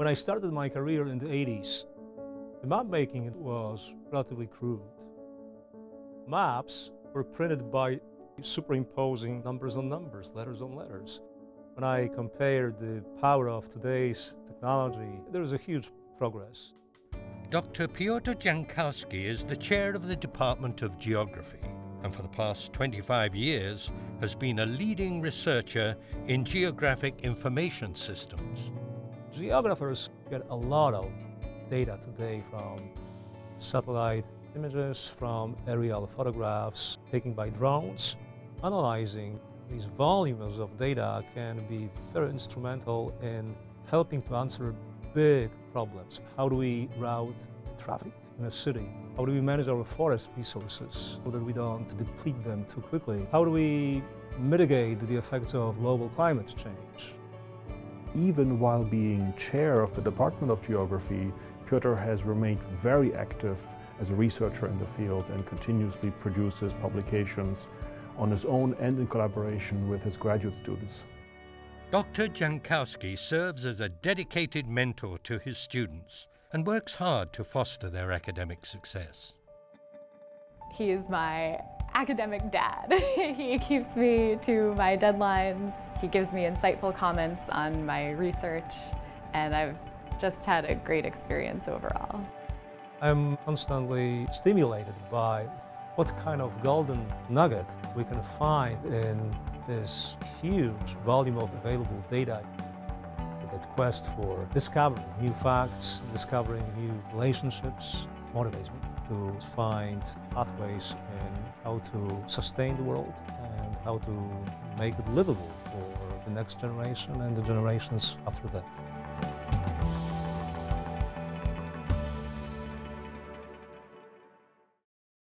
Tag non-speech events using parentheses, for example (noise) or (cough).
When I started my career in the 80s, the map making was relatively crude. Maps were printed by superimposing numbers on numbers, letters on letters. When I compared the power of today's technology, there is a huge progress. Dr. Piotr Jankowski is the chair of the Department of Geography and for the past 25 years has been a leading researcher in geographic information systems. Geographers get a lot of data today from satellite images, from aerial photographs taken by drones. Analyzing these volumes of data can be very instrumental in helping to answer big problems. How do we route traffic in a city? How do we manage our forest resources so that we don't deplete them too quickly? How do we mitigate the effects of global climate change? Even while being chair of the Department of Geography, Piotr has remained very active as a researcher in the field and continuously produces publications on his own and in collaboration with his graduate students. Dr. Jankowski serves as a dedicated mentor to his students and works hard to foster their academic success. He is my academic dad. (laughs) he keeps me to my deadlines. He gives me insightful comments on my research and I've just had a great experience overall. I'm constantly stimulated by what kind of golden nugget we can find in this huge volume of available data. That quest for discovering new facts, discovering new relationships motivates me to find pathways in how to sustain the world and how to make it livable for the next generation and the generations after that.